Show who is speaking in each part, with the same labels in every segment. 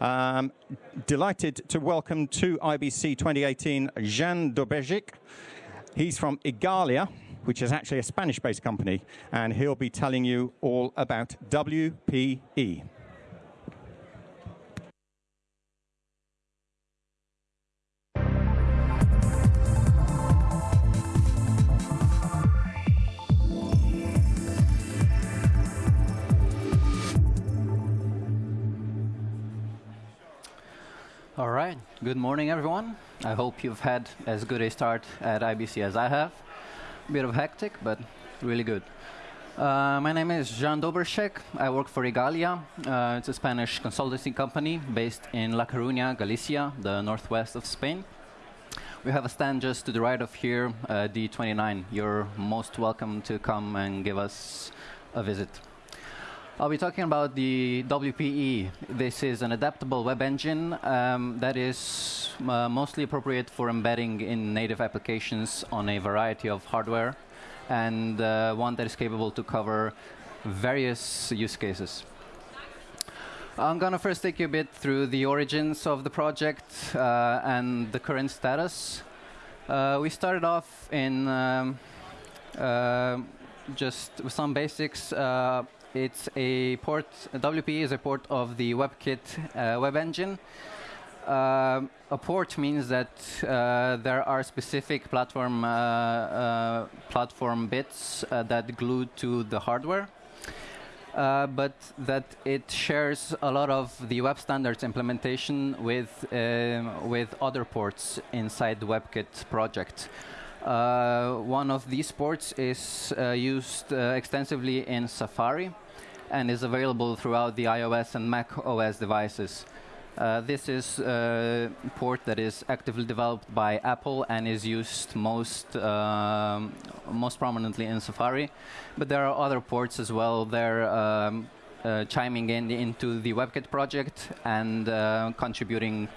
Speaker 1: Um, delighted to welcome to IBC 2018 Jan Doberjic. He's from Igalia, which is actually a Spanish-based company, and he'll be telling you all about WPE.
Speaker 2: Right. Good morning, everyone. I hope you've had as good a start at IBC as I have. A bit of hectic, but really good. Uh, my name is Jean Doberšek. I work for Igalia. Uh, it's a Spanish consultancy company based in La Coruña, Galicia, the northwest of Spain. We have a stand just to the right of here, uh, D29. You're most welcome to come and give us a visit. I'll be talking about the WPE. This is an adaptable web engine um, that is uh, mostly appropriate for embedding in native applications on a variety of hardware, and uh, one that is capable to cover various use cases. I'm going to first take you a bit through the origins of the project uh, and the current status. Uh, we started off in um, uh, just some basics uh, it's a port, WPE is a port of the WebKit uh, web engine. Uh, a port means that uh, there are specific platform uh, uh, platform bits uh, that glue to the hardware, but that it shares a lot of the web standards implementation with with other ports inside the WebKit project. One of these ports is used extensively in Safari and is available throughout the iOS and Mac OS devices. Uh, this is a port that is actively developed by Apple and is used most um, most prominently in Safari. But there are other ports as well. They're um, uh, chiming in into the WebKit project and uh, contributing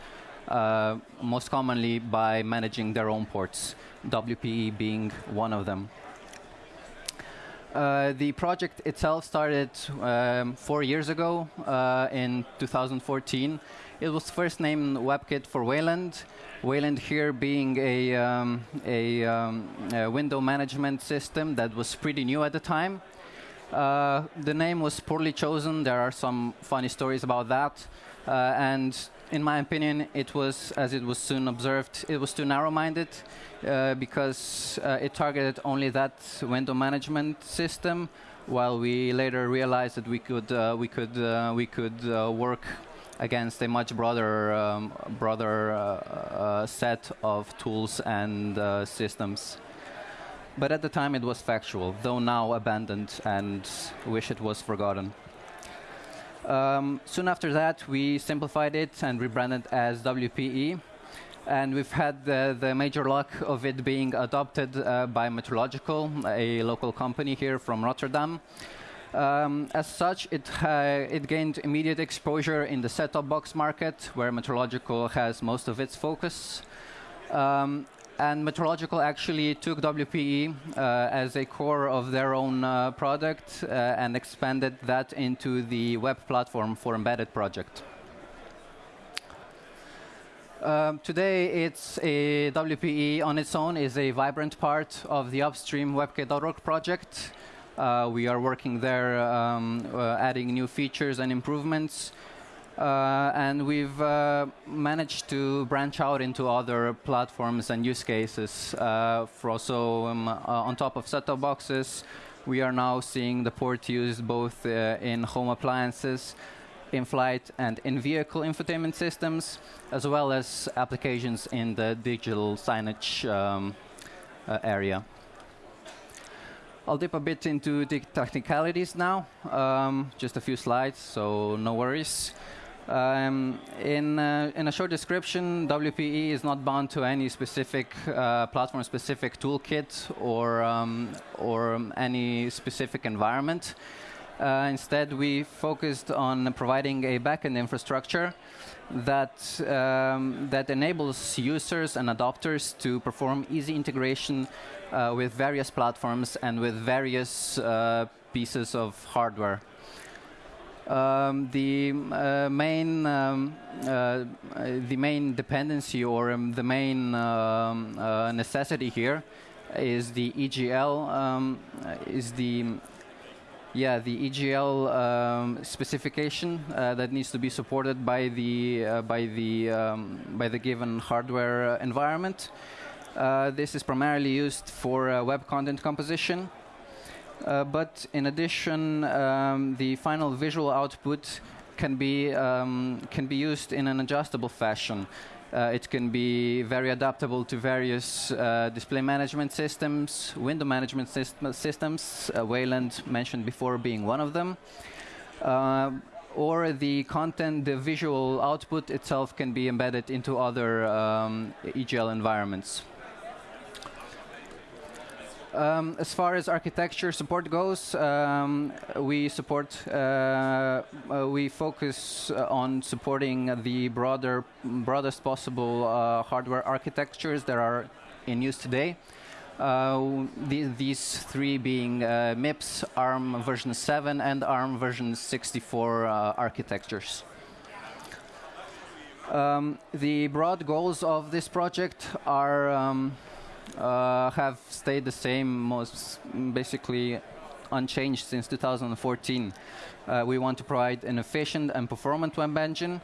Speaker 2: uh, most commonly by managing their own ports, WPE being one of them. Uh, the project itself started um, four years ago uh, in 2014. It was first named WebKit for Wayland. Wayland here being a, um, a, um, a, window management system that was pretty new at the time. Uh, the name was poorly chosen. There are some funny stories about that. Uh, and in my opinion, it was, as it was soon observed, it was too narrow-minded uh, because uh, it targeted only that window management system, while we later realized that we could uh, we could uh, we could uh, work against a much broader um, broader uh, set of tools and systems. But at the time, it was factual, though now abandoned and wish it was forgotten. Um, soon after that, we simplified it and rebranded as WPE. And we've had the, the major luck of it being adopted uh, by Metrological, a local company here from Rotterdam. Um, as such, it, it, gained immediate exposure in the set-top box market, where Metrological has most of its focus. Um, and Metrological actually took WPE uh, as a core of their own uh, product uh, and expanded that into the web platform for embedded project. Um, today, it's a WPE on its own is a vibrant part of the upstream WebKit.org project. Uh, we are working there, um, uh, adding new features and improvements. Uh, and we've uh, managed to branch out into other platforms and use cases. Uh, for also, um, on top of set-top boxes, we are now seeing the port used both in home appliances, in-flight and in-vehicle infotainment systems, as well as applications in the digital signage um, uh, area. I'll dip a bit into the technicalities now. Um, just a few slides, so no worries. Um, in, uh, in a short description, WPE is not bound to any specific uh, platform-specific toolkit or, um, or any specific environment. Uh, instead, we focused on providing a backend infrastructure that, um, that enables users and adopters to perform easy integration uh, with various platforms and with various uh, pieces of hardware. Um, the uh, main um, uh, the main dependency or um, the main um, uh, necessity here is the EGL um, is the yeah the EGL um, specification uh, that needs to be supported by the uh, by the by the given hardware environment. Uh, this is primarily used for web content composition. Uh, but in addition, um, the final visual output can be um, can be used in an adjustable fashion. Uh, it can be very adaptable to various uh, display management systems, window management syst systems, uh, Wayland mentioned before being one of them. Uh, or the content, the visual output itself can be embedded into other um, EGL environments. Um, as far as architecture support goes, um, we support, uh, uh, we focus uh, on supporting the broader, broadest possible uh, hardware architectures that are in use today. Uh, the, these three being uh, MIPS, ARM version 7, and ARM version 64 architectures. Um, the broad goals of this project are um, uh, have stayed the same, most basically unchanged since 2014. Uh, we want to provide an efficient and performant web engine,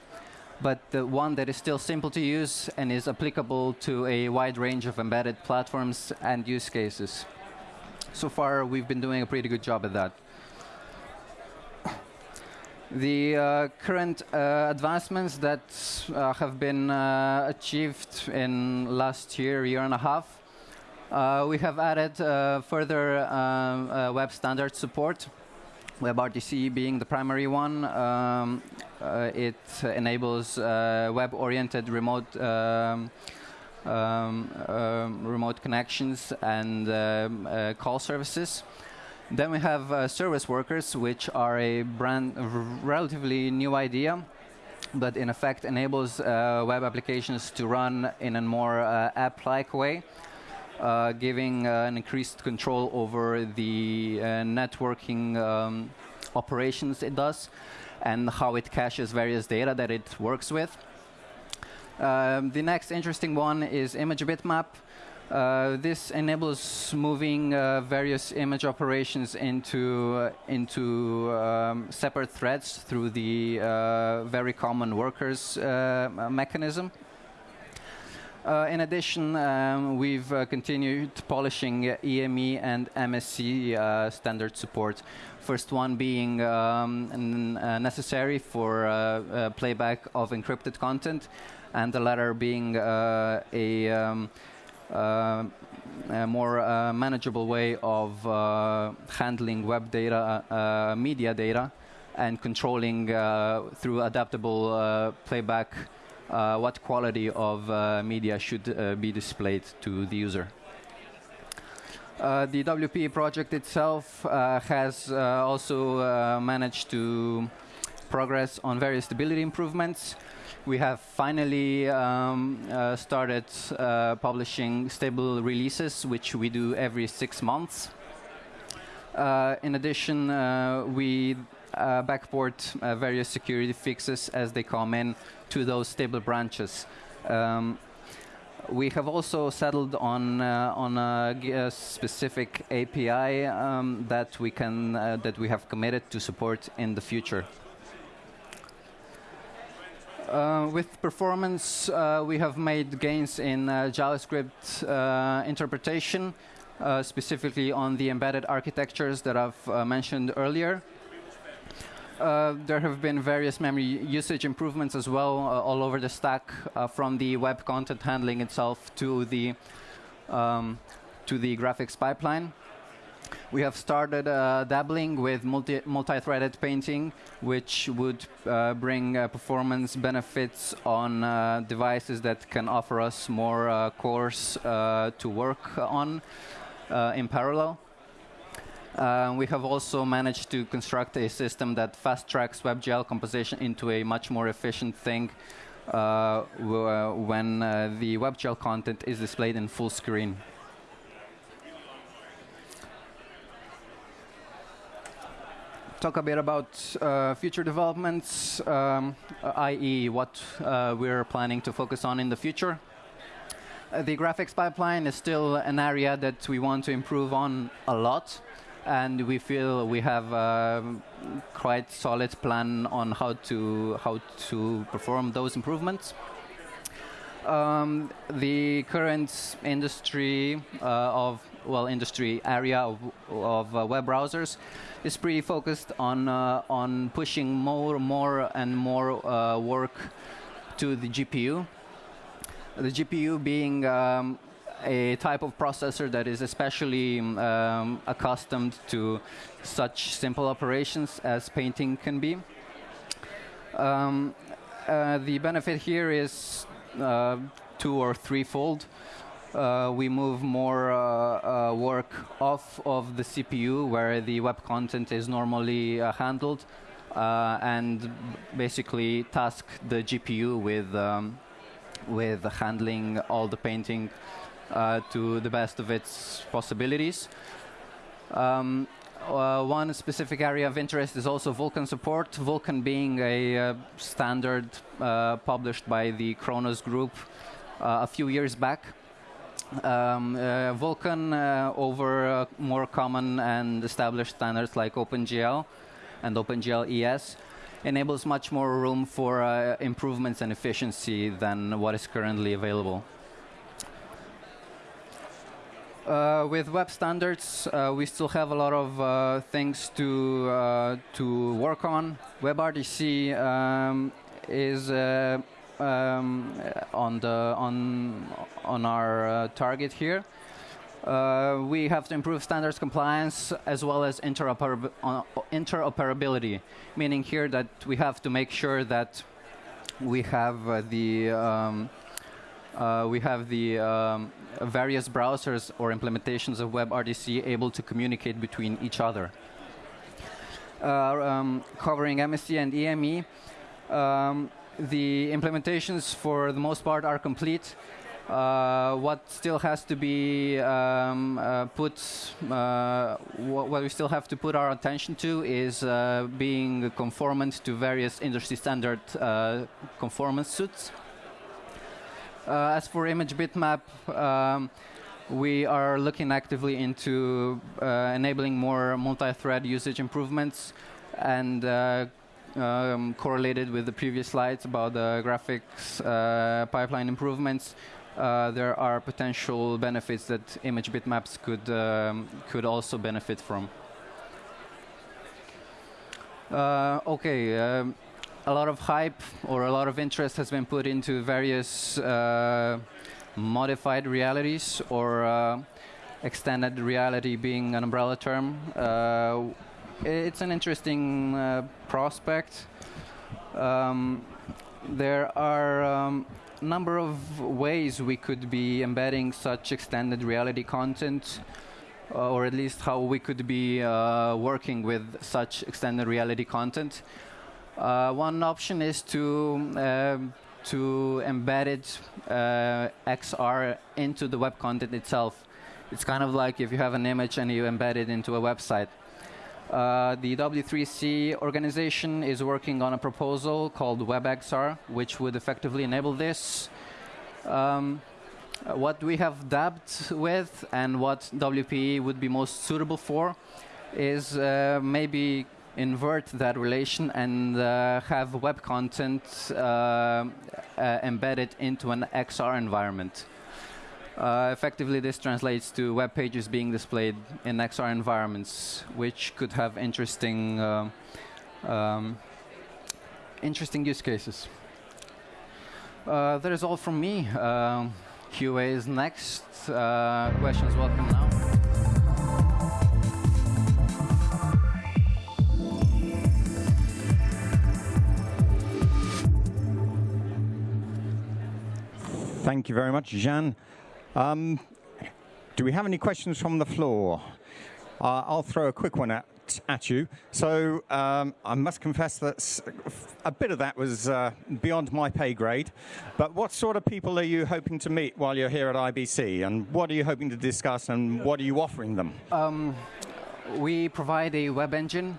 Speaker 2: but the one that is still simple to use and is applicable to a wide range of embedded platforms and use cases. So far, we've been doing a pretty good job at that. The uh, current uh, advancements that uh, have been uh, achieved in last year, year and a half, uh, we have added uh, further um, uh, web standard support. WebRTC being the primary one, um, uh, it enables uh, web-oriented remote um, um, um remote connections and um, call services. Then we have service workers, which are a brand relatively new idea but in effect enables uh, web applications to run in a more uh, app-like way uh, giving uh, an increased control over the uh, networking um, operations it does and how it caches various data that it works with. Um, the next interesting one is image bitmap. Uh, this enables moving uh, various image operations into uh, into um, separate threads through the very common workers mechanism. Uh, in addition, um, we've uh, continued polishing EME and MSE uh, standard support. First one being um, uh, necessary for uh, uh, playback of encrypted content, and the latter being a, um, a, more manageable way of handling web data, media data, and controlling through adaptable playback uh, what quality of uh, media should uh, be displayed to the user. Uh, the WPE project itself uh, has uh, also managed to progress on various stability improvements. We have finally um, started publishing stable releases, which we do every six months. in addition, we backport various security fixes as they come in to those stable branches. Um, we have also settled on uh, on a, a, specific API um, that we can uh, that we have committed to support in the future. Uh, with performance, uh, we have made gains in uh, JavaScript uh, interpretation, specifically on the embedded architectures that I've mentioned earlier. Uh, there have been various memory usage improvements as well uh, all over the stack, uh, from the web content handling itself to the um, to the graphics pipeline. We have started uh, dabbling with multi multi-threaded painting, which would uh, bring performance benefits on devices that can offer us more cores to work on in parallel. Uh, we have also managed to construct a system that fast tracks WebGL composition into a much more efficient thing uh, uh when uh, the WebGL content is displayed in full screen. talk a bit about uh, future developments, um, i.e., what uh, we're planning to focus on in the future. Uh, the graphics pipeline is still an area that we want to improve on a lot, and we feel we have quite solid plan on how to how to perform those improvements. Um, the current industry uh, of well industry area of, of uh, web browsers is pretty focused on uh, on pushing more more and more uh, work to the GPU. The GPU being um, a type of processor that is especially um, accustomed to such simple operations as painting can be. Um, uh, the benefit here is uh, two or threefold. Uh, we move more uh, work off of the CPU where the web content is normally handled and basically task the GPU with um, with handling all the painting uh, to the best of its possibilities. Um, uh, one specific area of interest is also Vulkan support. Vulkan being a uh, standard uh, published by the Khronos Group uh, a few years back. Um, uh, Vulkan over more common and established standards like OpenGL and OpenGL ES enables much more room for improvements and efficiency than what is currently available. Uh, with web standards, uh, we still have a lot of uh, things to uh, to work on. WebRTC um, is uh, um, on the on on our uh, target here. we have to improve standards compliance as well as interoperab interoperability, meaning here that we have to make sure that we have the um, uh, we have the um, various browsers or implementations of WebRTC able to communicate between each other. Uh, um, covering MSE and EME, um, the implementations for the most part are complete. Uh, what still has to be um, uh, put, uh, what, what, we still have to put our attention to is uh, being conformant to various industry standard conformance suits. Uh, as for image bitmap, um, we are looking actively into uh, enabling more multi-thread usage improvements and uh, um, correlated with the previous slides about the graphics uh, pipeline improvements, uh, there are potential benefits that image bitmaps could um, could also benefit from. Uh, okay, um, a lot of hype or a lot of interest has been put into various uh, modified realities or uh, extended reality being an umbrella term. Uh, it's an interesting uh, prospect. Um, there are a um, number of ways we could be embedding such extended reality content uh, or at least how we could be uh, working with such extended reality content. Uh, one option is to um, to embed it uh, XR into the web content itself. It's kind of like if you have an image and you embed it into a website. Uh, the W3C organization is working on a proposal called WebXR, which would effectively enable this. Um, what we have dabbed with and what WPE would be most suitable for is uh, maybe invert that relation and uh, have web content uh, uh, embedded into an XR environment. Uh, effectively, this translates to web pages being displayed in XR environments, which could have interesting, uh, um, interesting use cases. That is all from me. QA is next. questions welcome now.
Speaker 1: Thank you very much, Jean. Um, do we have any questions from the floor? Uh, I'll throw a quick one at, at you. So um, I must confess that a bit of that was uh, beyond my pay grade. But what sort of people are you hoping to meet while you're here at IBC? And what are you hoping to discuss and what are you offering them? Um,
Speaker 2: we provide a web engine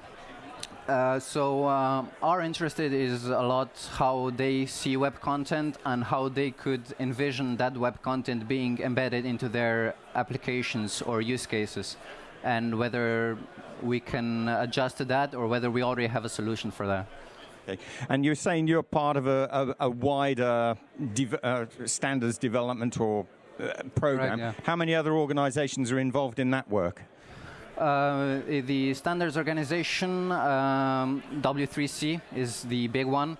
Speaker 2: Uh, so uh, our interest is a lot how they see web content and how they could envision that web content being embedded into their applications or use cases, and whether we can adjust to that or whether we already have a solution for that.
Speaker 1: Okay. And you're saying you're part of a, a, a wider uh, standards development or uh, program.
Speaker 2: yeah.
Speaker 1: How many other organizations are involved in that work?
Speaker 2: Uh, the standards organization, um, W3C, is the big one.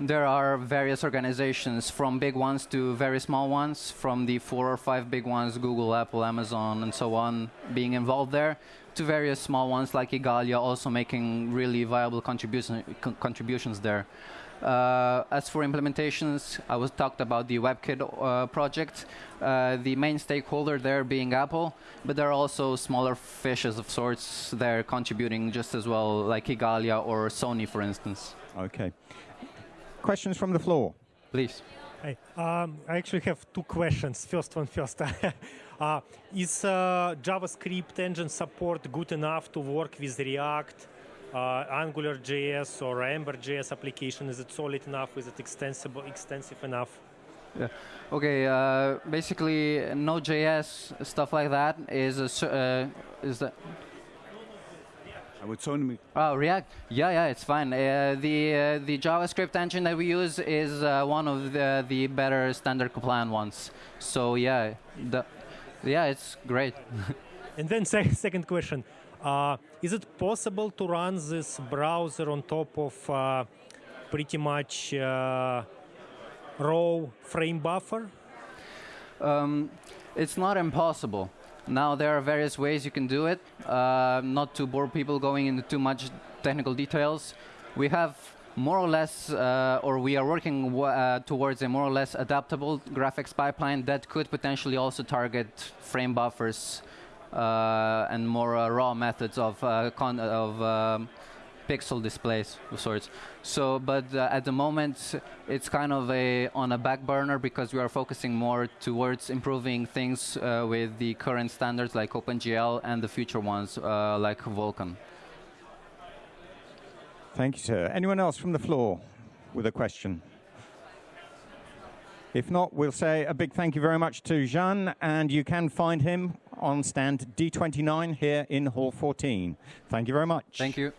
Speaker 2: There are various organizations, from big ones to very small ones, from the four or five big ones, Google, Apple, Amazon, and so on, being involved there, to various small ones like Igalia, also making really viable contribution, con- contributions there. Uh, as for implementations, I was talked about the WebKit uh, project, uh, the main stakeholder there being Apple, but there are also smaller fishes of sorts there contributing just as well, like Igalia or Sony, for instance.
Speaker 1: Okay. Questions from the floor?
Speaker 2: Please.
Speaker 3: Hi. Um, I actually have two questions. First one first. uh, is uh, JavaScript engine support good enough to work with React, uh, AngularJS, or Ember.js application? Is it solid enough? Is it extensible, extensive enough? Yeah.
Speaker 2: Okay, uh, basically Node.js stuff like that is a, uh, is that
Speaker 4: I would only
Speaker 2: Oh, React. Yeah, yeah, it's fine. Uh, the uh, the JavaScript engine that we use is uh, one of the the better standard compliant ones. So yeah, the yeah, it's great.
Speaker 3: And then sec- second question. Uh, is it possible to run this browser on top of uh, pretty much uh, raw frame buffer?
Speaker 2: Um, it's not impossible. Now there are various ways you can do it. Uh, not to bore people going into too much technical details, we have more or less, uh, or we are working uh, towards a more or less adaptable graphics pipeline that could potentially also target frame buffers and more uh, raw methods of uh, of um, pixel displays of sorts. So, but uh, at the moment, it's kind of a on a back burner because we are focusing more towards improving things uh, with the current standards like OpenGL and the future ones uh, like Vulkan.
Speaker 1: Thank you, sir. Anyone else from the floor with a question? If not, we'll say a big thank you very much to Jean, and you can find him on stand D29 here in Hall 14. Thank you very much.
Speaker 2: Thank you.